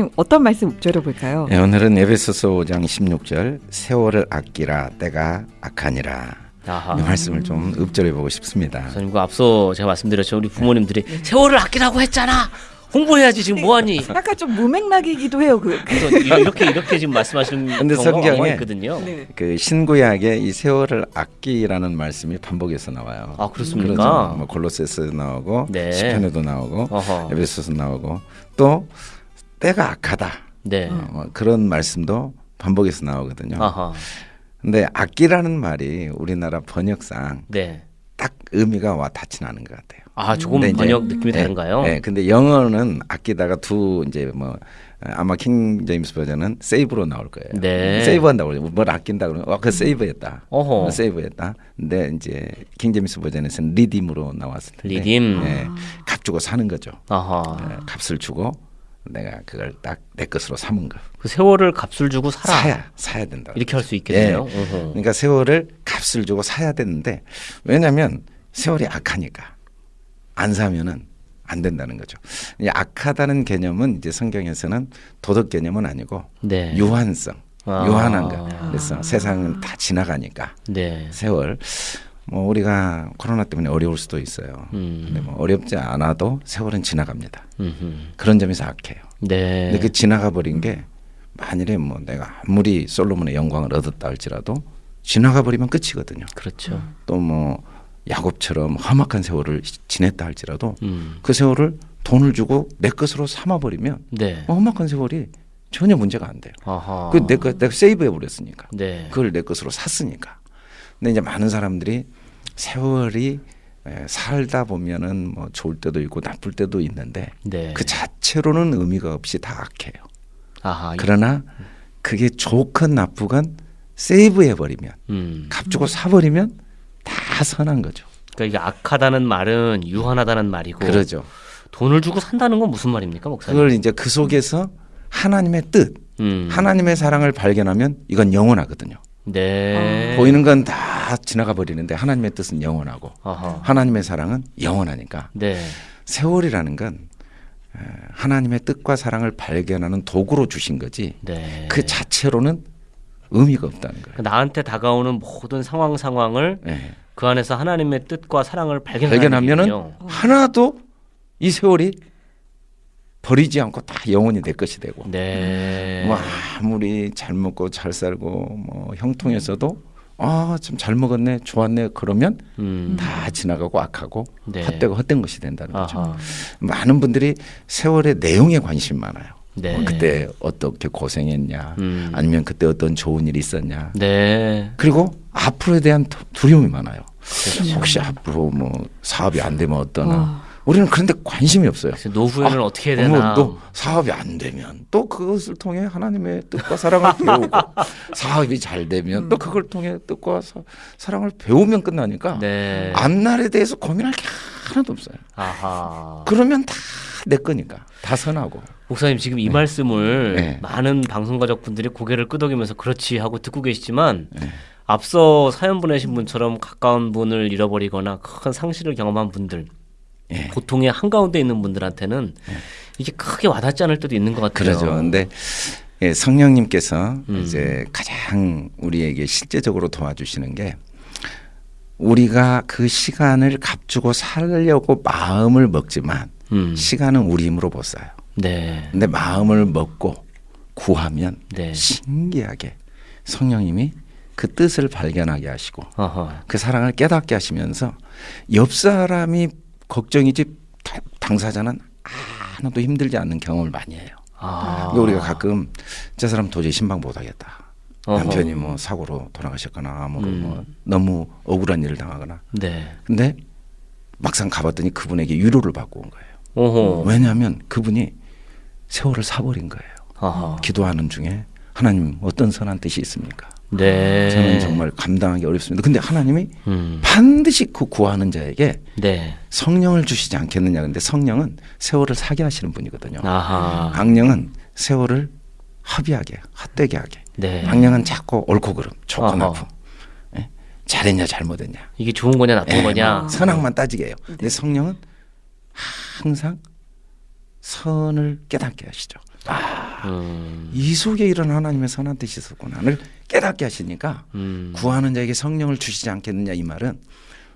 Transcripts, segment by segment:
목사님 어떤 말씀 읊조려 볼까요? 네, 오늘은 에베소서 5장 16절 세월을 아끼라 때가 악하니라 아하. 이 말씀을 좀 읊조려 보고 싶습니다. 선생님 그 앞서 제가 말씀드렸죠 우리 부모님들이 세월을 아끼라고 했잖아 홍보해야지 지금 뭐하니 약간 좀 무맥락이기도 해요. 그, 그. 이렇게 이렇게 지금 말씀하시는 근데 경우가 성경에 많이 있거든요 네. 그 신구약에 이 세월을 아끼라는 말씀이 반복해서 나와요. 아 그렇습니까 그렇죠. 뭐 골로새서 나오고 네. 시편에도 나오고 어허. 에베소서 나오고 또 때가 악하다 네 어, 뭐 그런 말씀도 반복해서 나오거든요. 아하 근데 아끼라는 말이 우리나라 번역상 네. 딱 의미가 와 닿지는 않은 것 같아요. 아 조금 이제- 번역 느낌이 네, 다른가요? 네, 근데 영어는 아끼다가 또 이제 뭐 아마 킹 제임스 버전은 save로 나올 거예요. 네. save한다고 그러죠. 뭘 아낀다 그러면 와, 그 save했다. 어허. save했다. 근데 이제 킹 제임스 버전에서는 redeem으로 나왔을 텐데. redeem. 네, 값 주고 사는 거죠. 아하 네, 값을 주고 내가 그걸 딱 내 것으로 삼은 거. 그 세월을 값을 주고 살아 사야 사야 된다. 이렇게 할 수 있겠네요. 예. 어허. 그러니까 세월을 값을 주고 사야 되는데 왜냐하면 세월이 악하니까 안 사면은 안 된다는 거죠. 이 악하다는 개념은 이제 성경에서는 도덕 개념은 아니고 네. 유한성, 아. 유한한 거. 그래서 세상은 다 지나가니까 네. 세월. 뭐 우리가 코로나 때문에 어려울 수도 있어요. 음. 근데 뭐 어렵지 않아도 세월은 지나갑니다. 음흠. 그런 점에서 악해요. 네. 근데 그 지나가 버린 게 만일에 뭐 내가 아무리 솔로몬의 영광을 얻었다 할지라도 지나가 버리면 끝이거든요. 그렇죠. 또뭐 야곱처럼 험악한 세월을 지냈다 할지라도 음. 그 세월을 돈을 주고 내 것으로 삼아 버리면 네. 험악한 세월이 전혀 문제가 안 돼요. 아하. 그 내가 내가 세이브해 버렸으니까. 네. 그걸 내 것으로 샀으니까. 근데 이제 많은 사람들이 세월이 에, 살다 보면은 뭐 좋을 때도 있고 나쁠 때도 있는데 네. 그 자체로는 의미가 없이 다 악해요. 아하. 그러나 그게 좋건 나쁘건 세이브해 버리면 음. 값 주고 사 버리면 다 선한 거죠. 그러니까 이게 악하다는 말은 유한하다는 말이고 그러죠. 돈을 주고 산다는 건 무슨 말입니까, 목사님? 그걸 이제 그 속에서 하나님의 뜻, 음. 하나님의 사랑을 발견하면 이건 영원하거든요. 네. 보이는 건다 지나가 버리는데 하나님의 뜻은 영원하고 아하. 하나님의 사랑은 영원하니까 네. 세월이라는 건 에, 하나님의 뜻과 사랑을 발견하는 도구로 주신 거지 네. 그 자체로는 의미가 없다는 거예요. 나한테 다가오는 모든 상황 상황을 예. 그 안에서 하나님의 뜻과 사랑을 얘기군요. 하나도 이 세월이 버리지 않고 다 영원히 내 것이 되고 네. 뭐 아무리 잘 먹고 잘 살고 뭐 형통해서도 아좀잘 먹었네 좋았네 그러면 음. 다 지나가고 악하고 네. 헛되고 헛된 것이 된다는 거죠. 아하. 많은 분들이 세월의 내용에 관심 많아요. 네. 뭐 그때 어떻게 고생했냐, 음. 아니면 그때 어떤 좋은 일이 있었냐. 네. 그리고 앞으로에 대한 두- 두려움이 많아요. 그렇죠. 혹시 앞으로 뭐 사업이 안 되면 어떠나. 와. 우리는 그런데 관심이 없어요. 노후에는 아, 어떻게 되나? 어머, 또 사업이 안 되면 또 그것을 통해 하나님의 뜻과 사랑을 배우고 사업이 잘 되면 또 그걸 통해 뜻과 사, 사랑을 배우면 끝나니까 네. 앞날에 대해서 고민할 게 하나도 없어요. 아하. 그러면 다 내 거니까 다 선하고. 목사님 지금 이 말씀을 네. 많은 방송 가족 분들이 고개를 끄덕이면서 그렇지 하고 듣고 계시지만 네. 앞서 사연 보내신 분처럼 가까운 분을 잃어버리거나 큰 상실을 경험한 분들 예. 고통의 한가운데 있는 분들한테는 이게 크게 와닿지 않을 때도 있는 것 같아요. 그러죠. 근데 예, 성령님께서 음. 이제 가장 우리에게 실제적으로 도와주시는 게 우리가 그 시간을 값주고 살려고 마음을 먹지만 음. 시간은 우리 힘으로 못 사요. 네. 근데 마음을 먹고 구하면 네. 신기하게 성령님이 그 뜻을 발견하게 하시고 어허. 그 사랑을 깨닫게 하시면서 옆 사람이 걱정이지 다- 당사자는 하나도 힘들지 않는 경험을 많이 해요. 아. 그러니까 우리가 가끔 저 사람 도저히 신방 못 하겠다. 어허. 남편이 뭐 사고로 돌아가셨거나 뭐, 음. 뭐 너무 억울한 일을 당하거나. 네. 근데 막상 가봤더니 그분에게 위로를 받고 온 거예요. 오호. 왜냐하면 그분이 세월을 사버린 거예요. 아하. 기도하는 중에 하나님 어떤 선한 뜻이 있습니까? 네. 저는 정말 감당하기 어렵습니다. 근데 하나님이 음. 반드시 그 구하는 자에게 네. 성령을 주시지 않겠느냐. 근데 성령은 세월을 사게 하시는 분이거든요. 아하. 악령은 세월을 합의하게, 헛되게 하게. 네. 악령은 자꾸 옳고 그름, 좋고. 나쁨. 예? 잘했냐 잘못했냐. 이게 좋은 거냐 나쁜 예, 거냐? 선악만 따지게 해요. 근데 성령은 항상 선을 깨닫게 하시죠. 음. 이 속에 이런 하나님의 선한 뜻이 있었구나를 깨닫게 하시니까 음. 구하는 자에게 성령을 주시지 않겠느냐 이 말은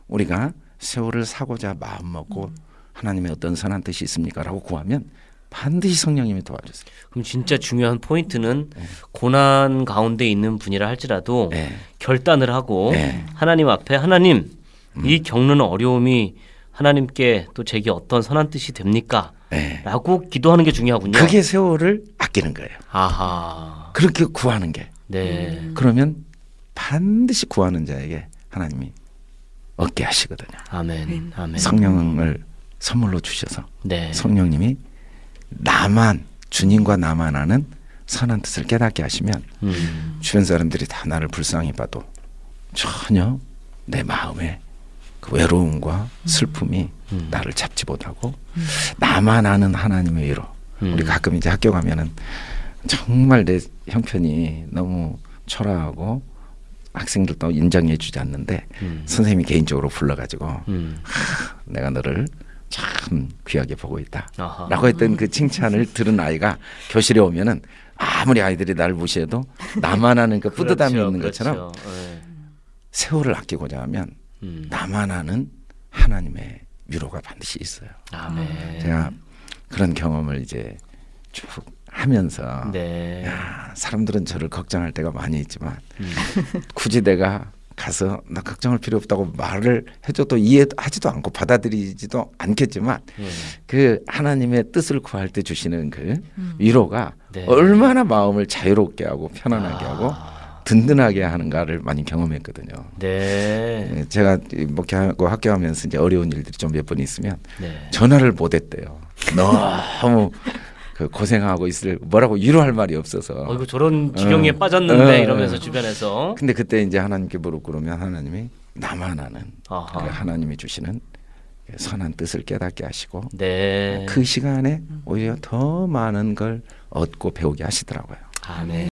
우리가 세월을 사고자 마음 먹고 하나님의 어떤 선한 뜻이 있습니까라고 구하면 반드시 성령님이 도와주세요. 그럼 진짜 중요한 포인트는 고난 가운데 있는 분이라 할지라도 네. 결단을 하고 네. 하나님 앞에 하나님 음. 이 겪는 어려움이 하나님께 또 제게 어떤 선한 뜻이 됩니까? 네. 라고 기도하는 게 중요하군요. 그게 세월을 아끼는 거예요. 아하. 그렇게 구하는 게 네. 그러면 반드시 구하는 자에게 하나님이 얻게 하시거든요. 아멘. 아멘. 성령을 선물로 주셔서 네. 성령님이 나만 주님과 나만 아는 선한 뜻을 깨닫게 하시면 음. 주변 사람들이 다 나를 불쌍히 봐도 전혀 내 마음에 그 외로움과 슬픔이 음. 나를 잡지 못하고 나만 아는 하나님의 위로 음. 우리 가끔 이제 학교 가면은 정말 내 형편이 너무 초라하고 학생들도 인정해 주지 않는데 음. 선생님이 개인적으로 불러가지고 음. 내가 너를 참 귀하게 보고 있다. 아하. 라고 했던 그 칭찬을 들은 아이가 교실에 오면은 아무리 아이들이 나를 무시해도 나만 아는 그 뿌듯함이 그렇죠, 있는 것처럼 그렇죠. 네. 세월을 아끼고자 하면 음. 나만 아는 하나님의 위로가 반드시 있어요. 아멘. 제가 그런 경험을 이제 쭉 하면서 네. 야, 사람들은 저를 걱정할 때가 많이 있지만 음. 굳이 내가 가서 나 걱정할 필요 없다고 말을 해줘도 이해하지도 않고 받아들이지도 않겠지만 음. 그 하나님의 뜻을 구할 때 주시는 그 위로가 네. 얼마나 마음을 자유롭게 하고 편안하게 하고 아. 든든하게 하는가를 많이 경험했거든요. 네. 예, 제가 이 목회하고 학교하면서 이제 어려운 일들이 좀 몇 번 있으면 네. 전화를 못 했대요. 너무 그 고생하고 있을 뭐라고 위로할 말이 없어서. 어, 이거 저런 지경에 어. 빠졌는데 어. 이러면서 주변에서 근데 그때 이제 하나님께 무릎 꿇으면 하나님이 나만 아는. 그 하나님이 주시는 그 선한 뜻을 깨닫게 하시고 네. 그 시간에 오히려 더 많은 걸 얻고 배우게 하시더라고요. 아멘.